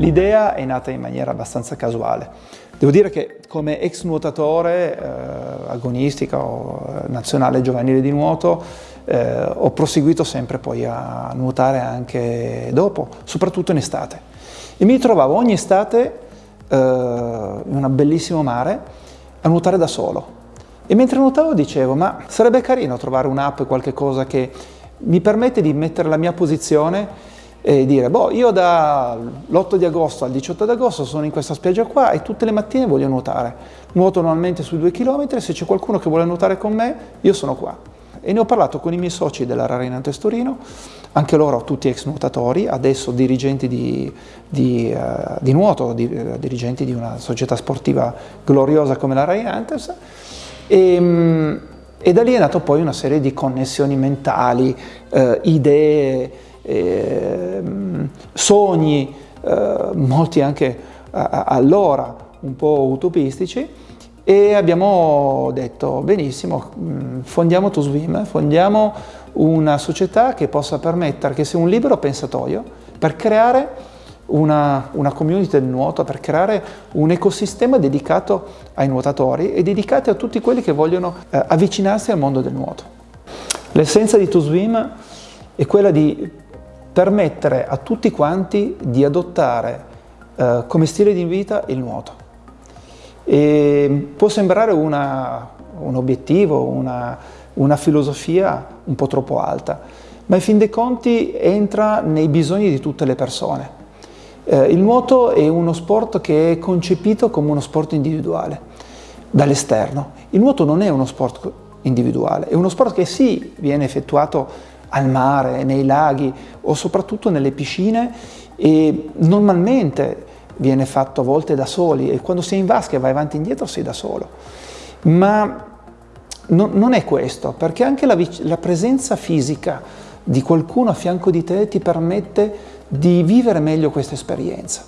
L'idea è nata in maniera abbastanza casuale. Devo dire che come ex nuotatore eh, agonistica o eh, nazionale giovanile di nuoto eh, ho proseguito sempre poi a nuotare anche dopo, soprattutto in estate. E mi trovavo ogni estate eh, in un bellissimo mare a nuotare da solo. E mentre nuotavo dicevo, ma sarebbe carino trovare un'app, qualche cosa che mi permette di mettere la mia posizione e dire, boh, io dall'8 di agosto al 18 di agosto sono in questa spiaggia qua e tutte le mattine voglio nuotare. Nuoto normalmente sui due chilometri, se c'è qualcuno che vuole nuotare con me, io sono qua. E ne ho parlato con i miei soci della Rarinantes Torino, anche loro tutti ex nuotatori, adesso dirigenti di, di, uh, di nuoto, di, uh, dirigenti di una società sportiva gloriosa come la Rarinantes, e, um, e da lì è nato poi una serie di connessioni mentali, uh, idee, eh, sogni, eh, molti anche allora un po' utopistici, e abbiamo detto benissimo, mm, fondiamo ToSwim, fondiamo una società che possa permettere che sia un libero pensatoio per creare una, una, community del nuoto, per creare un ecosistema dedicato ai nuotatori e dedicato a tutti quelli che vogliono eh, avvicinarsi al mondo del nuoto. L'essenza di ToSwim è quella di permettere a tutti quanti di adottare eh, come stile di vita il nuoto. E può sembrare una, un obiettivo, una, una filosofia un po' troppo alta, ma in fin dei conti entra nei bisogni di tutte le persone. Eh, il nuoto è uno sport che è concepito come uno sport individuale, dall'esterno. Il nuoto non è uno sport individuale, è uno sport che sì viene effettuato al mare, nei laghi o soprattutto nelle piscine e normalmente viene fatto a volte da soli e quando sei in vasca e vai avanti e indietro sei da solo. Ma no, non è questo, perché anche la, la presenza fisica di qualcuno a fianco di te ti permette di vivere meglio questa esperienza.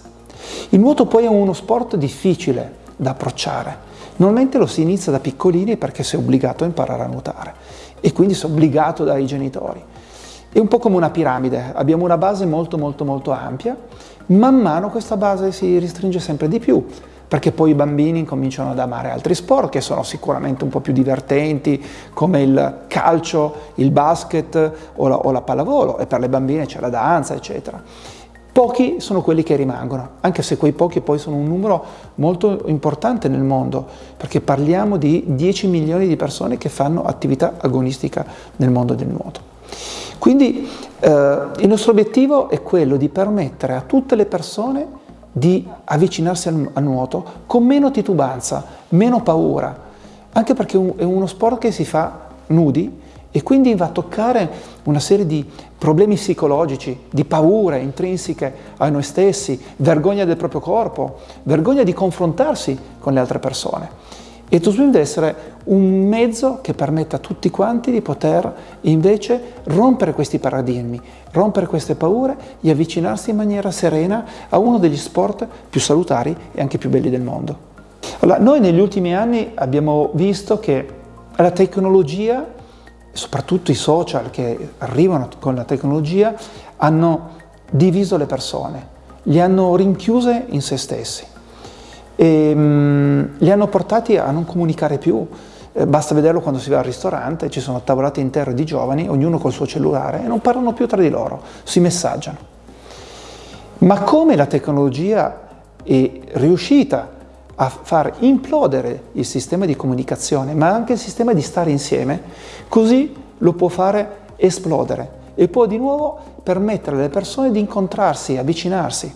Il nuoto poi è uno sport difficile da approcciare. Normalmente lo si inizia da piccolini perché sei obbligato a imparare a nuotare e quindi sei obbligato dai genitori. È un po' come una piramide, abbiamo una base molto molto molto ampia, man mano questa base si restringe sempre di più, perché poi i bambini cominciano ad amare altri sport che sono sicuramente un po' più divertenti, come il calcio, il basket o la, o la pallavolo, e per le bambine c'è la danza, eccetera. Pochi sono quelli che rimangono, anche se quei pochi poi sono un numero molto importante nel mondo, perché parliamo di 10 milioni di persone che fanno attività agonistica nel mondo del nuoto. Quindi eh, il nostro obiettivo è quello di permettere a tutte le persone di avvicinarsi al, al nuoto con meno titubanza, meno paura, anche perché è uno sport che si fa nudi e quindi va a toccare una serie di problemi psicologici, di paure intrinseche a noi stessi, vergogna del proprio corpo, vergogna di confrontarsi con le altre persone. E ToSwim deve essere un mezzo che permetta a tutti quanti di poter invece rompere questi paradigmi, rompere queste paure e avvicinarsi in maniera serena a uno degli sport più salutari e anche più belli del mondo. Allora, noi negli ultimi anni abbiamo visto che la tecnologia, soprattutto i social che arrivano con la tecnologia, hanno diviso le persone, li hanno rinchiuse in se stessi e um, li hanno portati a non comunicare più. Eh, basta vederlo quando si va al ristorante, ci sono tavolate intere di giovani, ognuno col suo cellulare, e non parlano più tra di loro, si messaggiano. Ma come la tecnologia è riuscita a far implodere il sistema di comunicazione, ma anche il sistema di stare insieme, così lo può fare esplodere e può di nuovo permettere alle persone di incontrarsi, avvicinarsi.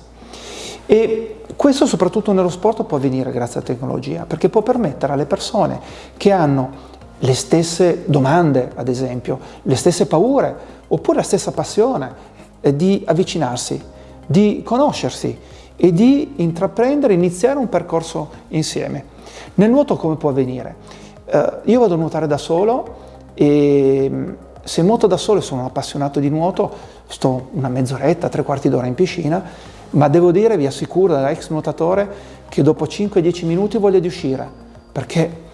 E questo soprattutto nello sport può avvenire grazie alla tecnologia, perché può permettere alle persone che hanno le stesse domande, ad esempio, le stesse paure, oppure la stessa passione, eh, di avvicinarsi, di conoscersi e di intraprendere, iniziare un percorso insieme. Nel nuoto come può avvenire? Eh, io vado a nuotare da solo e mm, se nuoto da solo e sono un appassionato di nuoto, sto una mezz'oretta, tre quarti d'ora in piscina, ma devo dire, vi assicuro da ex nuotatore, che dopo 5-10 minuti voglio di uscire, perché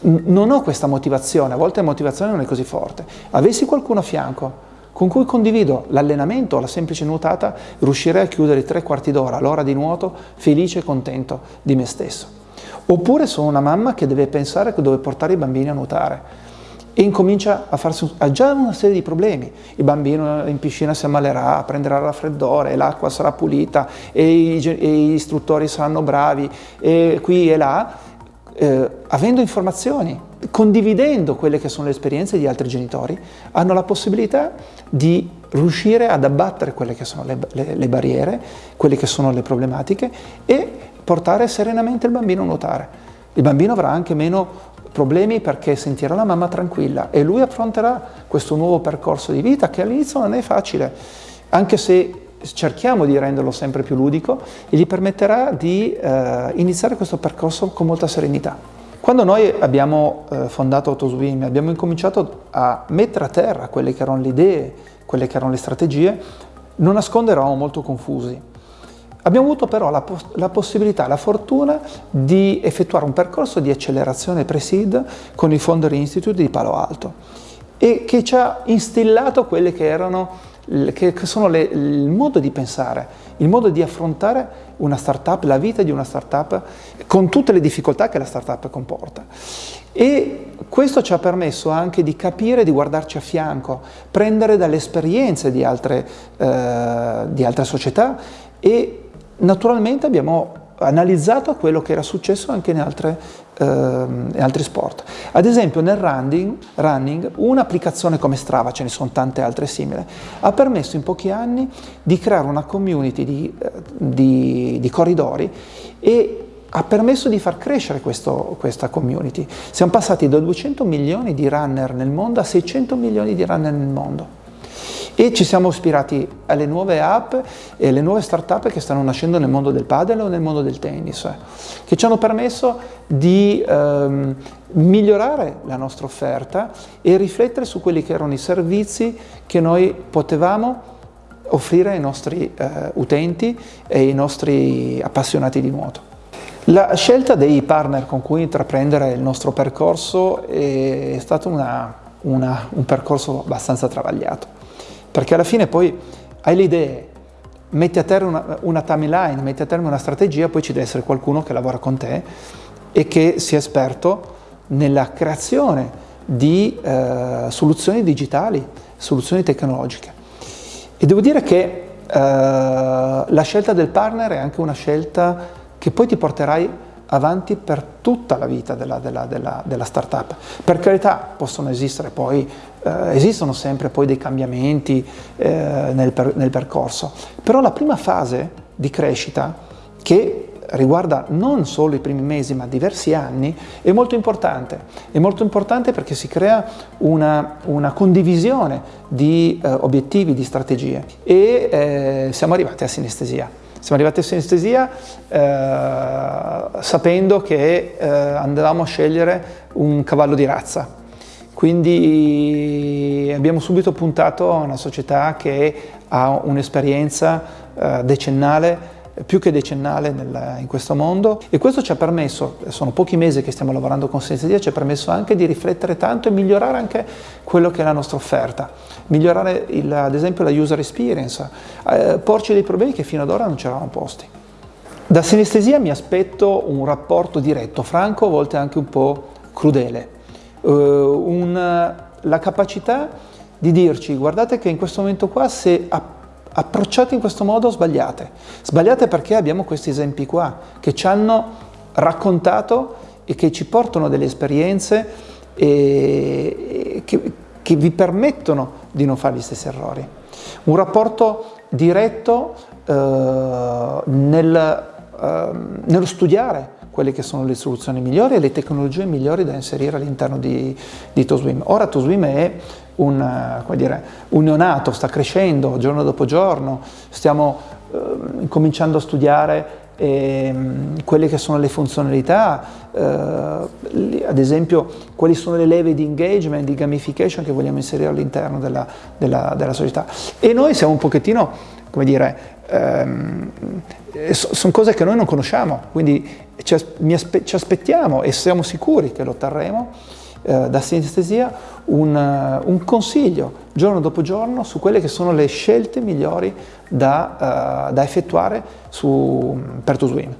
non ho questa motivazione, a volte la motivazione non è così forte. Avessi qualcuno a fianco con cui condivido l'allenamento la semplice nuotata, riuscirei a chiudere i tre quarti d'ora, l'ora di nuoto, felice e contento di me stesso. Oppure sono una mamma che deve pensare dove portare i bambini a nuotare e incomincia a farsi ha già una serie di problemi. Il bambino in piscina si ammalerà, prenderà raffreddore, l'acqua sarà pulita e, e gli istruttori saranno bravi e qui e là, eh, avendo informazioni, condividendo quelle che sono le esperienze di altri genitori, hanno la possibilità di riuscire ad abbattere quelle che sono le, le, le barriere, quelle che sono le problematiche e portare serenamente il bambino a nuotare. Il bambino avrà anche meno problemi perché sentirà la mamma tranquilla e lui affronterà questo nuovo percorso di vita che all'inizio non è facile, anche se cerchiamo di renderlo sempre più ludico e gli permetterà di eh, iniziare questo percorso con molta serenità. Quando noi abbiamo eh, fondato Autoswim abbiamo incominciato a mettere a terra quelle che erano le idee, quelle che erano le strategie, non nasconde eravamo molto confusi. Abbiamo avuto però la, la, possibilità, la fortuna di effettuare un percorso di accelerazione pre-seed con il Founder Institute di Palo Alto e che ci ha instillato quelle che erano che sono le, il modo di pensare, il modo di affrontare una startup, la vita di una startup con tutte le difficoltà che la startup comporta. E questo ci ha permesso anche di capire, di guardarci a fianco, prendere dalle esperienze di altre, eh, di altre società e Naturalmente abbiamo analizzato quello che era successo anche in, altre, eh, in altri sport. Ad esempio nel running, running un'applicazione come Strava, ce ne sono tante altre simili, ha permesso in pochi anni di creare una community di, eh, di, di corridori e ha permesso di far crescere questo, questa community. Siamo passati da 200 milioni di runner nel mondo a 600 milioni di runner nel mondo e ci siamo ispirati alle nuove app e alle nuove start-up che stanno nascendo nel mondo del padel o nel mondo del tennis, che ci hanno permesso di ehm, migliorare la nostra offerta e riflettere su quelli che erano i servizi che noi potevamo offrire ai nostri eh, utenti e ai nostri appassionati di nuoto. La scelta dei partner con cui intraprendere il nostro percorso è stato una, una, un percorso abbastanza travagliato perché alla fine poi hai le idee, metti a terra una, una timeline, metti a terra una strategia, poi ci deve essere qualcuno che lavora con te e che sia esperto nella creazione di eh, soluzioni digitali, soluzioni tecnologiche. E devo dire che eh, la scelta del partner è anche una scelta che poi ti porterai avanti per tutta la vita della, della, della, della startup. Per carità possono esistere poi, eh, esistono sempre poi dei cambiamenti eh, nel, per, nel percorso, però la prima fase di crescita che riguarda non solo i primi mesi ma diversi anni, è molto importante. È molto importante perché si crea una, una condivisione di eh, obiettivi, di strategie e eh, siamo arrivati a sinestesia. Siamo arrivati a sinestesia eh, sapendo che eh, andavamo a scegliere un cavallo di razza. Quindi abbiamo subito puntato a una società che ha un'esperienza eh, decennale più che decennale nel, in questo mondo. E questo ci ha permesso, sono pochi mesi che stiamo lavorando con Senza Dia, ci ha permesso anche di riflettere tanto e migliorare anche quello che è la nostra offerta, migliorare il, ad esempio la user experience, eh, porci dei problemi che fino ad ora non ci eravamo posti. Da sinestesia mi aspetto un rapporto diretto, franco, a volte anche un po' crudele, uh, un, la capacità di dirci guardate che in questo momento qua se approcciate in questo modo sbagliate. Sbagliate perché abbiamo questi esempi qua che ci hanno raccontato e che ci portano delle esperienze e, che, che vi permettono di non fare gli stessi errori. Un rapporto diretto eh, nel, eh, nello studiare quelle che sono le soluzioni migliori e le tecnologie migliori da inserire all'interno di, di TOSWIM. Ora TOSWIM è un, eh, dire, un neonato, sta crescendo giorno dopo giorno, stiamo eh, cominciando a studiare eh, quelle che sono le funzionalità, eh, ad esempio quali sono le leve di engagement, di gamification che vogliamo inserire all'interno della, della, della, società. E noi siamo un pochettino, come dire, ehm, sono cose che noi non conosciamo, quindi ci, aspe ci aspettiamo e siamo sicuri che lo otterremo eh, da sinestesia un, uh, un, consiglio giorno dopo giorno su quelle che sono le scelte migliori da, uh, da effettuare su, per TuSwim.